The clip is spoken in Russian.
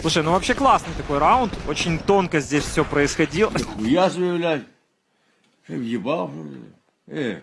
Слушай, ну вообще классный такой раунд. Очень тонко здесь все происходило. Я блядь. Въебал. Э,